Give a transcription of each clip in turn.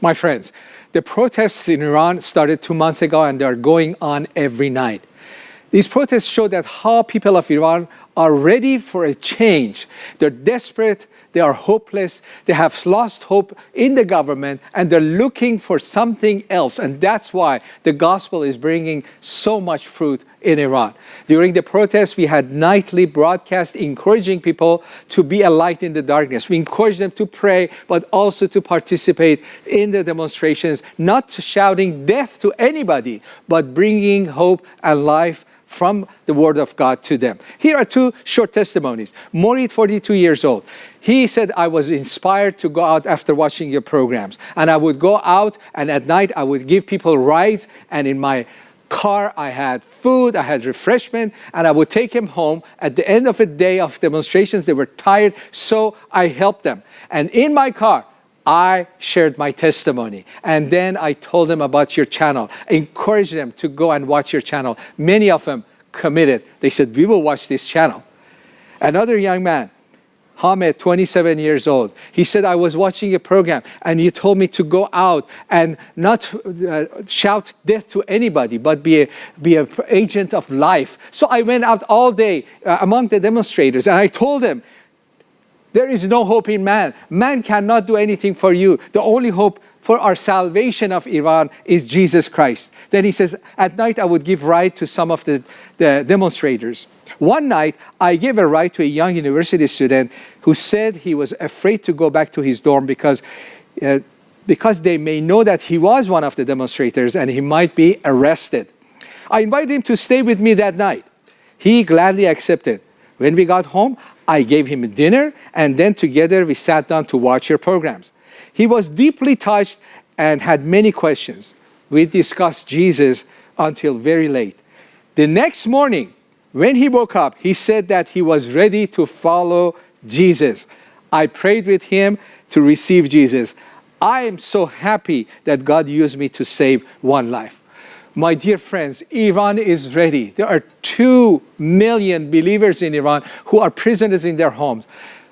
My friends, the protests in Iran started two months ago and they're going on every night. These protests show that how people of Iran are ready for a change. They're desperate, they are hopeless, they have lost hope in the government and they're looking for something else. And that's why the gospel is bringing so much fruit in Iran. During the protests, we had nightly broadcasts encouraging people to be a light in the darkness. We encourage them to pray, but also to participate in the demonstrations, not shouting death to anybody, but bringing hope and life from the word of God to them. Here are two short testimonies. Morid, 42 years old. He said, I was inspired to go out after watching your programs. And I would go out and at night I would give people rides and in my car, I had food, I had refreshment, and I would take him home. At the end of a day of demonstrations, they were tired, so I helped them. And in my car, I shared my testimony and then I told them about your channel, encouraged them to go and watch your channel. Many of them committed. They said, we will watch this channel. Another young man, Hamed, 27 years old. He said, I was watching a program and you told me to go out and not uh, shout death to anybody, but be an be a agent of life. So I went out all day uh, among the demonstrators and I told them, there is no hope in man. Man cannot do anything for you. The only hope for our salvation of Iran is Jesus Christ. Then he says, at night I would give ride to some of the, the demonstrators. One night, I gave a ride to a young university student who said he was afraid to go back to his dorm because, uh, because they may know that he was one of the demonstrators and he might be arrested. I invited him to stay with me that night. He gladly accepted. When we got home, I gave him a dinner, and then together we sat down to watch your programs. He was deeply touched and had many questions. We discussed Jesus until very late. The next morning, when he woke up, he said that he was ready to follow Jesus. I prayed with him to receive Jesus. I am so happy that God used me to save one life. My dear friends, Iran is ready. There are 2 million believers in Iran who are prisoners in their homes.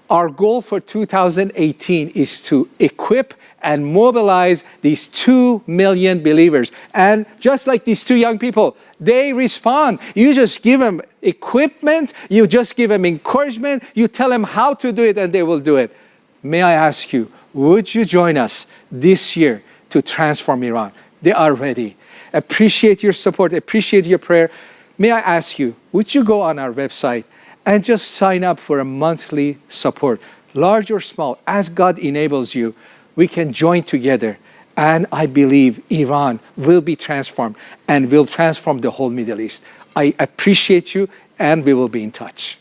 Our goal for 2018 is to equip and mobilize these 2 million believers. And just like these two young people, they respond. You just give them equipment, you just give them encouragement, you tell them how to do it and they will do it. May I ask you, would you join us this year to transform Iran? They are ready appreciate your support, appreciate your prayer. May I ask you, would you go on our website and just sign up for a monthly support, large or small, as God enables you, we can join together and I believe Iran will be transformed and will transform the whole Middle East. I appreciate you and we will be in touch.